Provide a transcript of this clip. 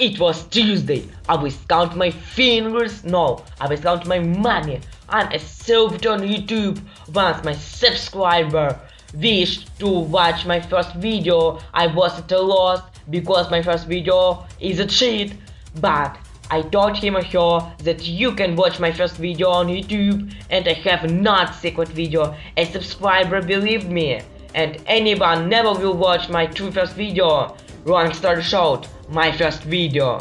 It was Tuesday. I will count my fingers. No, I will count my money. I'm a served on YouTube. Once my subscriber wished to watch my first video, I was at a loss because my first video is a cheat. But I told him or her that you can watch my first video on YouTube and I have not secret video. A subscriber believed me and anyone never will watch my true first video. Long story short, my first video.